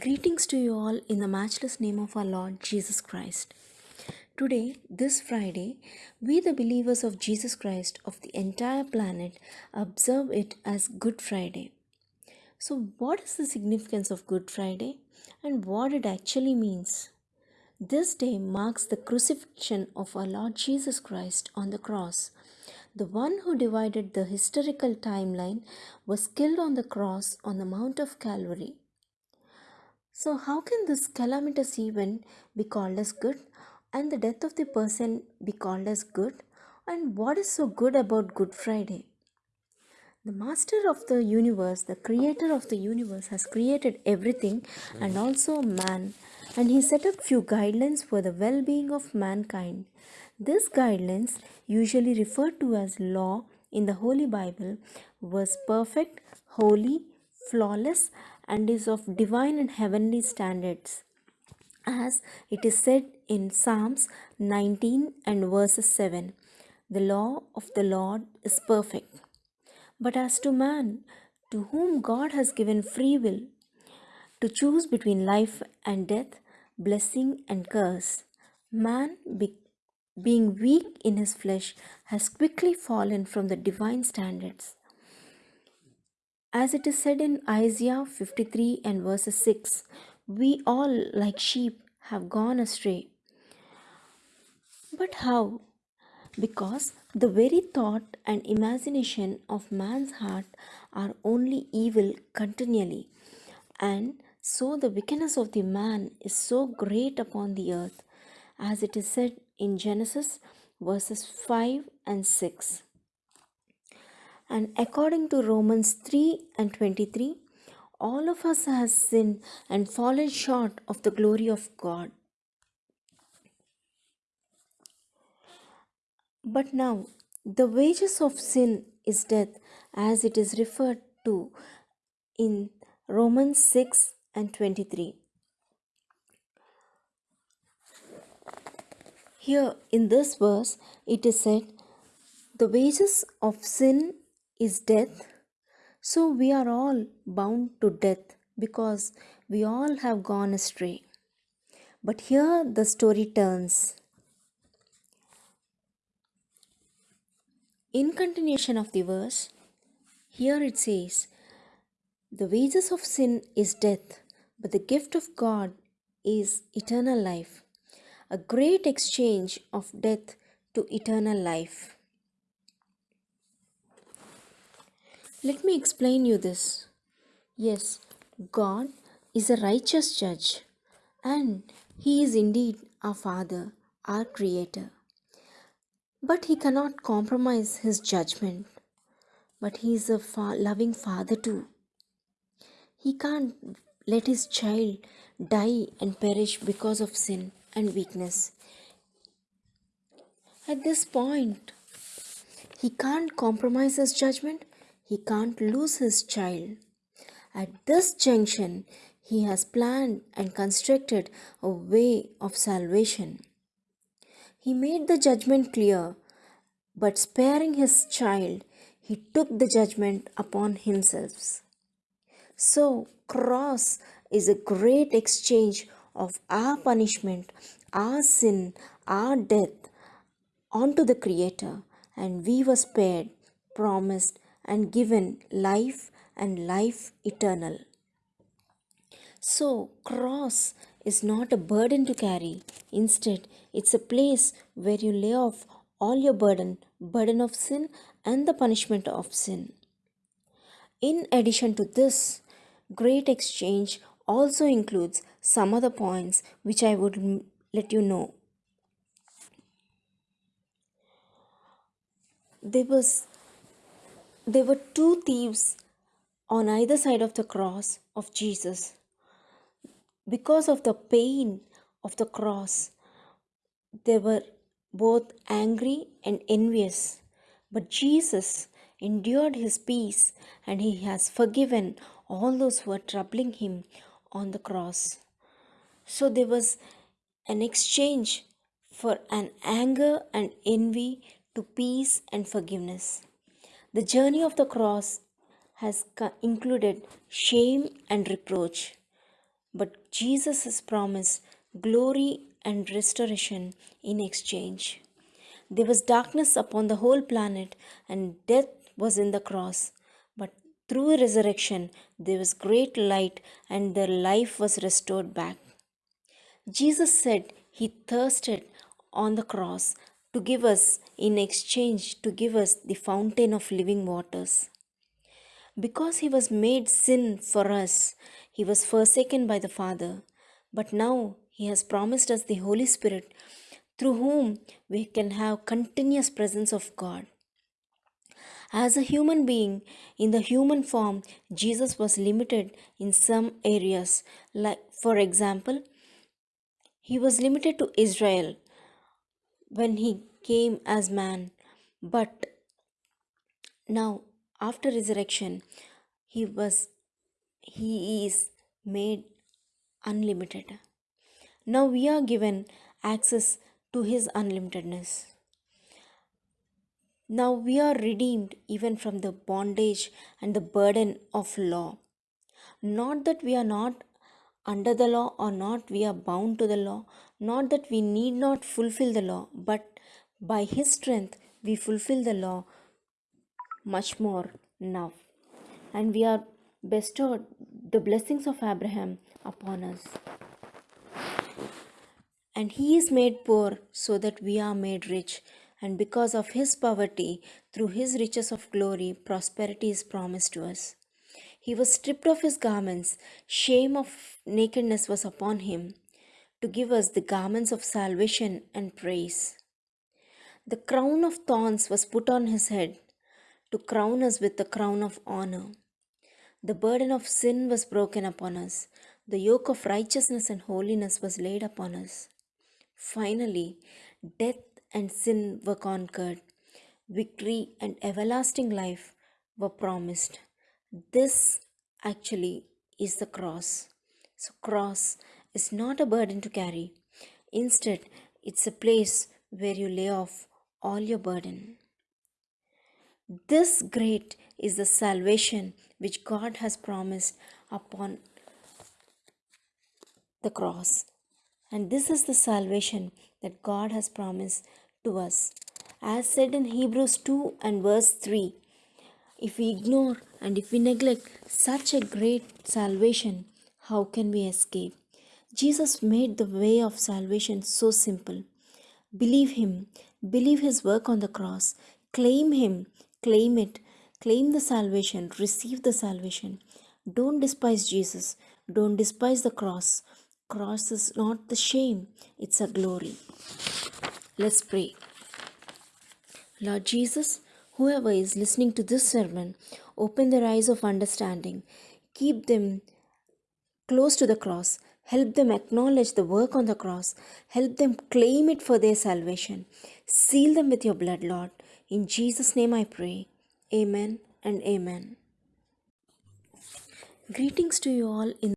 Greetings to you all in the matchless name of our Lord Jesus Christ. Today, this Friday, we, the believers of Jesus Christ of the entire planet, observe it as Good Friday. So, what is the significance of Good Friday and what it actually means? This day marks the crucifixion of our Lord Jesus Christ on the cross. The one who divided the historical timeline was killed on the cross on the Mount of Calvary. So, how can this calamitous event be called as good and the death of the person be called as good? And what is so good about Good Friday? The master of the universe, the creator of the universe, has created everything and also man, and he set up few guidelines for the well being of mankind. These guidelines, usually referred to as law in the Holy Bible, was perfect, holy, flawless, and is of divine and heavenly standards. As it is said in Psalms 19 and verses 7 The law of the Lord is perfect. But as to man, to whom God has given free will to choose between life and death, blessing and curse, man, be- being weak in his flesh, has quickly fallen from the divine standards. As it is said in Isaiah 53 and verses 6, we all, like sheep, have gone astray. But how? Because the very thought and imagination of man's heart are only evil continually, and so the wickedness of the man is so great upon the earth, as it is said in Genesis verses 5 and 6. And according to Romans 3 and 23, all of us has sinned and fallen short of the glory of God. But now, the wages of sin is death, as it is referred to in Romans 6 and 23. Here in this verse, it is said, The wages of sin is death, so we are all bound to death because we all have gone astray. But here the story turns. In continuation of the verse, here it says, The wages of sin is death, but the gift of God is eternal life. A great exchange of death to eternal life. Let me explain you this. Yes, God is a righteous judge and he is indeed our father, our creator. But he cannot compromise his judgment. But he is a fa- loving father too. He can't let his child die and perish because of sin and weakness. At this point, he can't compromise his judgment, he can't lose his child. At this junction, he has planned and constructed a way of salvation. He made the judgment clear, but sparing his child, he took the judgment upon himself. So, cross is a great exchange of our punishment, our sin, our death onto the Creator, and we were spared, promised, and given life and life eternal. So, cross is not a burden to carry. Instead, it's a place where you lay off all your burden, burden of sin and the punishment of sin. In addition to this, great exchange also includes some other points which I would let you know. There was there were two thieves on either side of the cross of Jesus. Because of the pain of the cross, they were both angry and envious. But Jesus endured his peace and he has forgiven all those who are troubling him on the cross. So there was an exchange for an anger and envy to peace and forgiveness. The journey of the cross has included shame and reproach. but Jesus has promised glory and restoration in exchange. There was darkness upon the whole planet, and death was in the cross. But through resurrection, there was great light, and their life was restored back. Jesus said he thirsted on the cross to give us, in exchange, to give us the fountain of living waters. Because he was made sin for us, he was forsaken by the Father. But now he has promised us the Holy Spirit, through whom we can have continuous presence of God. As a human being, in the human form, Jesus was limited in some areas. Like, for example, he was limited to Israel when he came as man. But now, after resurrection, he was he is made unlimited. Now we are given access to his unlimitedness. Now we are redeemed even from the bondage and the burden of law. Not that we are not under the law or not we are bound to the law, not that we need not fulfill the law, but by his strength we fulfill the law much more now. And we are bestowed the blessings of Abraham upon us. And he is made poor so that we are made rich. And because of his poverty, through his riches of glory, prosperity is promised to us. He was stripped of his garments, shame of nakedness was upon him, to give us the garments of salvation and praise. The crown of thorns was put on his head, to crown us with the crown of honor. The burden of sin was broken upon us, the yoke of righteousness and holiness was laid upon us. Finally, death and sin were conquered, victory and everlasting life were promised. This actually is the cross. So, cross is not a burden to carry. Instead, it's a place where you lay off all your burden. This great is the salvation which God has promised upon the cross. And this is the salvation that God has promised to us. As said in Hebrews 2 and verse 3, if we ignore and if we neglect such a great salvation, how can we escape? Jesus made the way of salvation so simple. Believe Him, believe His work on the cross, claim Him, claim it, claim the salvation, receive the salvation. Don't despise Jesus, don't despise the cross. Cross is not the shame, it's a glory. Let's pray. Lord Jesus, whoever is listening to this sermon, open their eyes of understanding, keep them close to the cross, help them acknowledge the work on the cross, help them claim it for their salvation. Seal them with your blood, Lord. In Jesus' name I pray. Amen and amen. Greetings to you all in